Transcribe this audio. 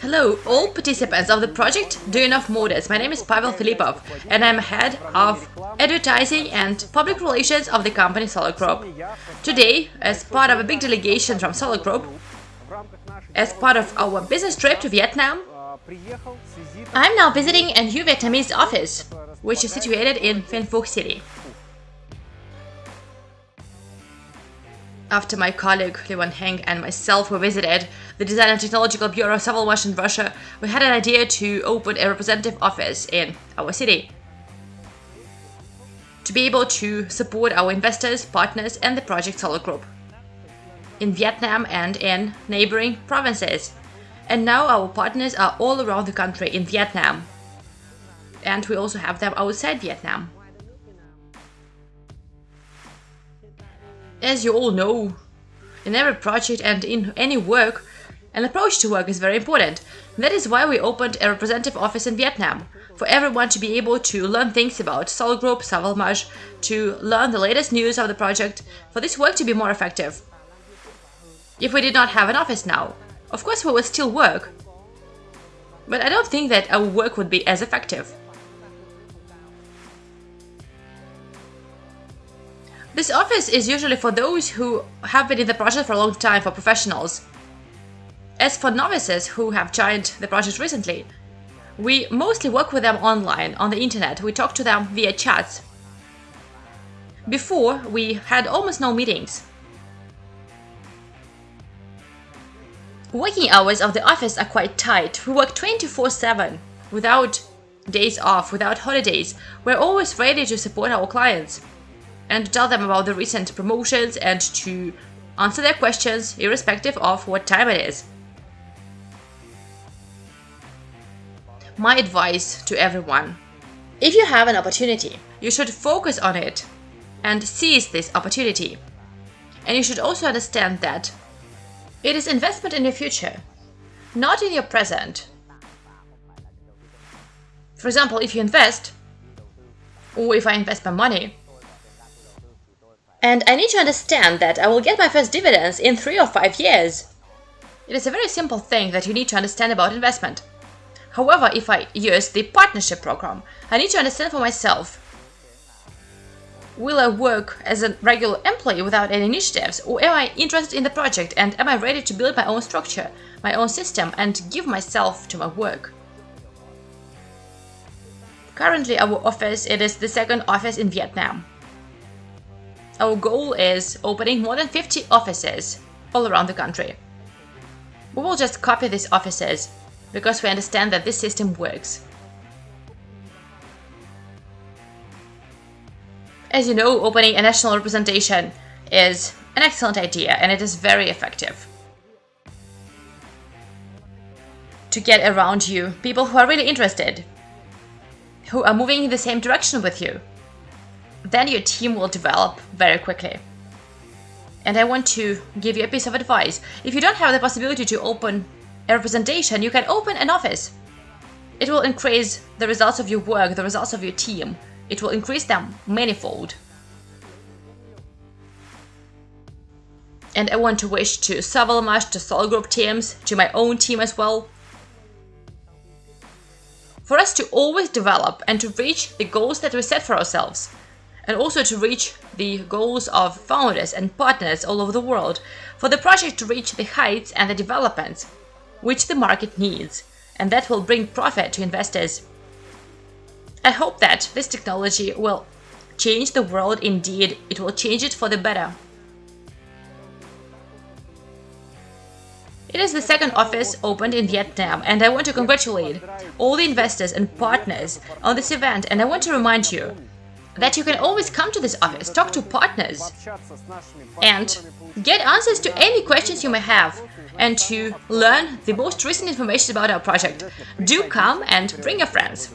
Hello, all participants of the project Do Enough Motors. My name is Pavel Filipov, and I'm head of advertising and public relations of the company Solar Group. Today, as part of a big delegation from Solar Group, as part of our business trip to Vietnam, I'm now visiting a new Vietnamese office, which is situated in Vinh Phuc City. After my colleague Levan Heng and myself were visited the Design and Technological Bureau of Savalmash in Russia, we had an idea to open a representative office in our city. To be able to support our investors, partners and the project Solar Group in Vietnam and in neighboring provinces. And now our partners are all around the country in Vietnam. And we also have them outside Vietnam. As you all know, in every project and in any work, an approach to work is very important. That is why we opened a representative office in Vietnam, for everyone to be able to learn things about Solar Group, Savalmash, to learn the latest news of the project, for this work to be more effective. If we did not have an office now, of course we would still work, but I don't think that our work would be as effective. This office is usually for those who have been in the project for a long time, for professionals. As for novices who have joined the project recently, we mostly work with them online, on the internet, we talk to them via chats. Before, we had almost no meetings. Working hours of the office are quite tight. We work 24-7, without days off, without holidays. We're always ready to support our clients and tell them about the recent promotions and to answer their questions irrespective of what time it is. My advice to everyone. If you have an opportunity, you should focus on it and seize this opportunity. And you should also understand that it is investment in your future, not in your present. For example, if you invest, or if I invest my money, and I need to understand that I will get my first dividends in three or five years. It is a very simple thing that you need to understand about investment. However, if I use the partnership program, I need to understand for myself. Will I work as a regular employee without any initiatives, or am I interested in the project and am I ready to build my own structure, my own system and give myself to my work? Currently our office, it is the second office in Vietnam. Our goal is opening more than 50 offices all around the country. We will just copy these offices because we understand that this system works. As you know, opening a national representation is an excellent idea and it is very effective. To get around you people who are really interested, who are moving in the same direction with you, then your team will develop very quickly. And I want to give you a piece of advice. If you don't have the possibility to open a representation, you can open an office. It will increase the results of your work, the results of your team. It will increase them manifold. And I want to wish to Savalmash, to Solar Group teams, to my own team as well, for us to always develop and to reach the goals that we set for ourselves and also to reach the goals of founders and partners all over the world, for the project to reach the heights and the developments which the market needs, and that will bring profit to investors. I hope that this technology will change the world indeed, it will change it for the better. It is the second office opened in Vietnam and I want to congratulate all the investors and partners on this event and I want to remind you that you can always come to this office, talk to partners, and get answers to any questions you may have, and to learn the most recent information about our project. Do come and bring your friends.